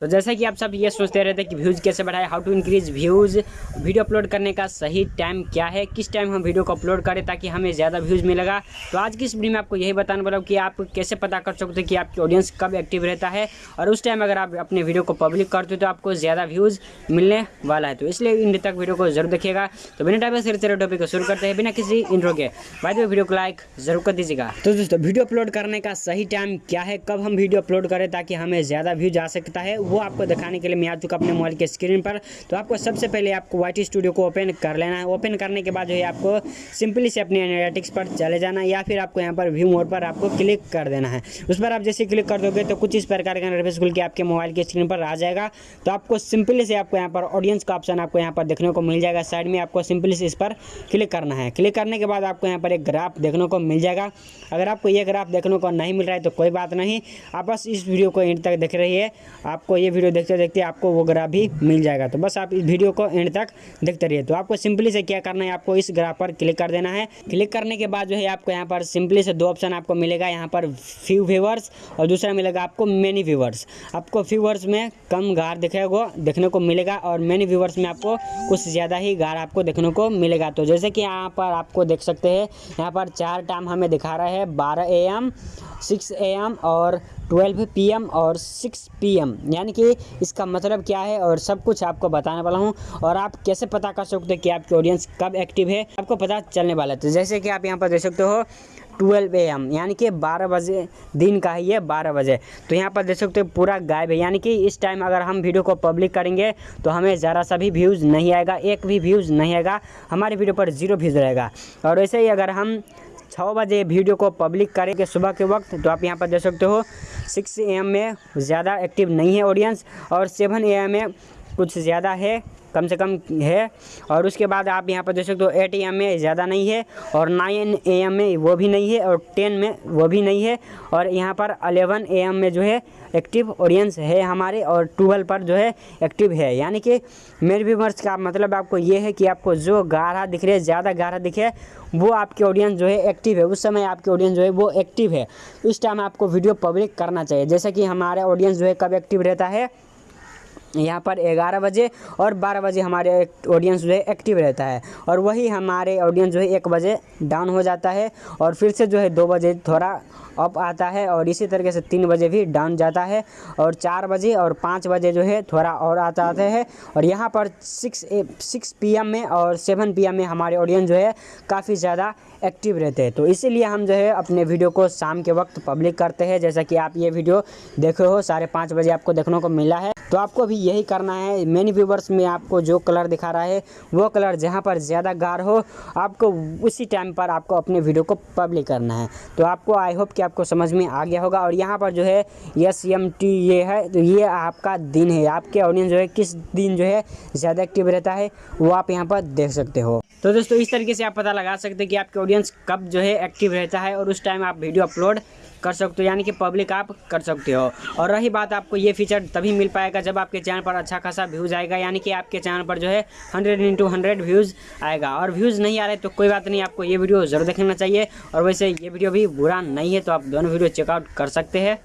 तो जैसा कि आप सब ये सोचते रहते कि व्यूज़ कैसे बढ़ाए how to increase views video upload करने का सही टाइम क्या है, किस टाइम हम वीडियो को अपलोड करें ताकि हमें ज़्यादा व्यूज़ मिलेगा। तो आज की इस वीडियो में आपको यही बताने वाला हूँ कि आप कैसे पता कर सकते हो कि आपकी ऑडियंस कब एक्टिव रहता है और उस टाइम अगर आप अपने वीडियो को पब्लिक करते हो तो आपको ज़्यादा व्यूज़ मिलने वाला है। तो इसलिए इन तक वीडियो को ज़रूर देखिएगा। तो बिना टाइम से टॉपिक को शुरू करते हैं बिना किसी इंट्रो के। बाद में वीडियो को लाइक ज़रूर कर दीजिएगा। तो दोस्तों वीडियो अपलोड करने का सही टाइम क्या है, कब हम वीडियो अपलोड करें ताकि हमें ज़्यादा व्यूज़ आ सकता है? वो आपको दिखाने के लिए मैं आ चुका अपने मोबाइल के स्क्रीन पर। तो आपको सबसे पहले आपको वाई स्टूडियो को ओपन कर लेना है। ओपन करने के बाद जो है आपको सिंपली से अपने एनालिटिक्स पर चले जाना या फिर आपको यहाँ पर व्यू मोड पर आपको क्लिक कर देना है। उस पर आप जैसे क्लिक कर दोगे तो कुछ इस प्रकार का इंटरफेस खुल के आपके मोबाइल के स्क्रीन पर आ जाएगा। तो आपको सिंपली से आपको यहाँ पर ऑडियंस का ऑप्शन आपको यहाँ पर देखने को मिल जाएगा। साइड में आपको सिंपली से इस पर क्लिक करना है। क्लिक करने के बाद आपको यहाँ पर एक ग्राफ देखने को मिल जाएगा। अगर आपको ये ग्राफ देखने को नहीं मिल रहा है तो कोई बात नहीं। आप बस इस वीडियो को एंड तक देख रही है आपको ये वीडियो देखते देखते आपको वो ग्राफ भी मिल जाएगा। तो बस आप इस वीडियो को एंड तक देखते रहिए। तो आपको सिंपली से क्या करना है, आपको इस ग्राफ पर क्लिक कर देना है। क्लिक करने के बाद जो है आपको यहाँ पर सिंपली से दो ऑप्शन आपको मिलेगा। यहाँ पर फ्यू व्यूवर्स और दूसरा मिलेगा आपको मेनी व्यूवर्स आपको व्यूवर्स में कम गार दिखेगा देखने को मिलेगा और मेनी व्यूवर्स में आपको कुछ ज़्यादा ही गार आपको देखने को मिलेगा। तो जैसे कि यहाँ पर आपको देख सकते हैं, यहाँ पर चार टाइम हमें दिखा रहा है, बारह A M six A M और ट्वेल्व पी एम और सिक्स पी एम यानी कि इसका मतलब क्या है और सब कुछ आपको बताने वाला हूँ। और आप कैसे पता कर सकते हो कि आपकी ऑडियंस कब एक्टिव है, आपको पता चलने वाला है। तो जैसे कि आप यहाँ पर देख सकते हो ट्वेल्व ए एम यानी कि बारह बजे, दिन का ही है, बारह बजे। तो यहाँ पर देख सकते हो पूरा गायब है। यानी कि इस टाइम अगर हम वीडियो को पब्लिक करेंगे तो हमें ज़रा सा भी व्यूज़ नहीं आएगा, एक भी व्यूज़ नहीं आएगा, हमारे वीडियो पर ज़ीरो व्यूज़ रहेगा। और वैसे ही अगर हम छः बजे वीडियो को पब्लिक करेंगे सुबह के वक्त। तो आप यहाँ पर देख सकते हो, सिक्स ए में ज़्यादा एक्टिव नहीं है ऑडियंस और सेवन ए में कुछ ज़्यादा है। कम से कम है। और उसके बाद आप यहाँ पर देख सकते हो एट ए में ज़्यादा नहीं है और नाइन ए में वो भी नहीं है और टेन में वो भी नहीं है। और यहाँ पर अलेवन ए में जो है एक्टिव ऑडियंस है हमारे और ट्वेल्व पर जो है एक्टिव है। यानी कि मेरे व्यूवर्स का मतलब आपको ये है कि आपको जो गाढ़ा दिख रहे ज़्यादा गाढ़ा दिखे वो आपके ऑडियंस जो है एक्टिव है। उस समय आपके ऑडियंस जो है वो एक्टिव है। उस टाइम आपको वीडियो पब्लिक करना चाहिए। जैसे कि हमारे ऑडियंस जो है कब एक्टिव रहता है? यहाँ पर ग्यारह बजे और बारह बजे हमारे ऑडियंस जो है एक्टिव रहता है। और वही हमारे ऑडियंस जो है एक बजे डाउन हो जाता है और फिर से जो है दो बजे थोड़ा अप आता है और इसी तरीके से तीन बजे भी डाउन जाता है और चार बजे और पाँच बजे जो है थोड़ा और आता आता है और यहाँ पर सिक्स ए, सिक्स पी में और सेवन पी में हमारे ऑडियंस जो है काफ़ी ज़्यादा एक्टिव रहते हैं। तो इसीलिए हम जो है अपने वीडियो को शाम के वक्त पब्लिक करते हैं। जैसा कि आप ये वीडियो देखे हो साढ़े पाँच बजे आपको देखने को मिला है। तो आपको भी यही करना है। मेनी व्यूवर्स में आपको जो कलर दिखा रहा है, वो कलर जहाँ पर ज़्यादा गार हो, आपको उसी टाइम पर आपको अपने वीडियो को पब्लिक करना है। तो आपको आई होप कि आपको समझ में आ गया होगा। और यहाँ पर जो है एस एम टी ये है तो ये आपका दिन है। आपके ऑडियंस जो है, किस दिन जो है, ज़्यादा एक्टिव रहता है, वो आप यहाँ पर देख सकते हो। तो दोस्तों, इस तरीके से आप पता लगा सकते हैं कि आपके ऑडियंस कब जो है एक्टिव रहता है और उस टाइम आप वीडियो अपलोड कर सकते हो, यानी कि पब्लिक आप कर सकते हो। और रही बात आपको ये फीचर तभी मिल पाएगा जब आपके चैनल पर अच्छा खासा व्यूज़ आएगा, यानी कि आपके चैनल पर जो है हंड्रेड इंटू हंड्रेड व्यूज़ आएगा। और व्यूज़ नहीं आ रहे तो कोई बात नहीं, आपको ये वीडियो ज़रूर देखना चाहिए। और वैसे ये वीडियो भी बुरा नहीं है तो आप दोनों वीडियो चेकआउट कर सकते हैं।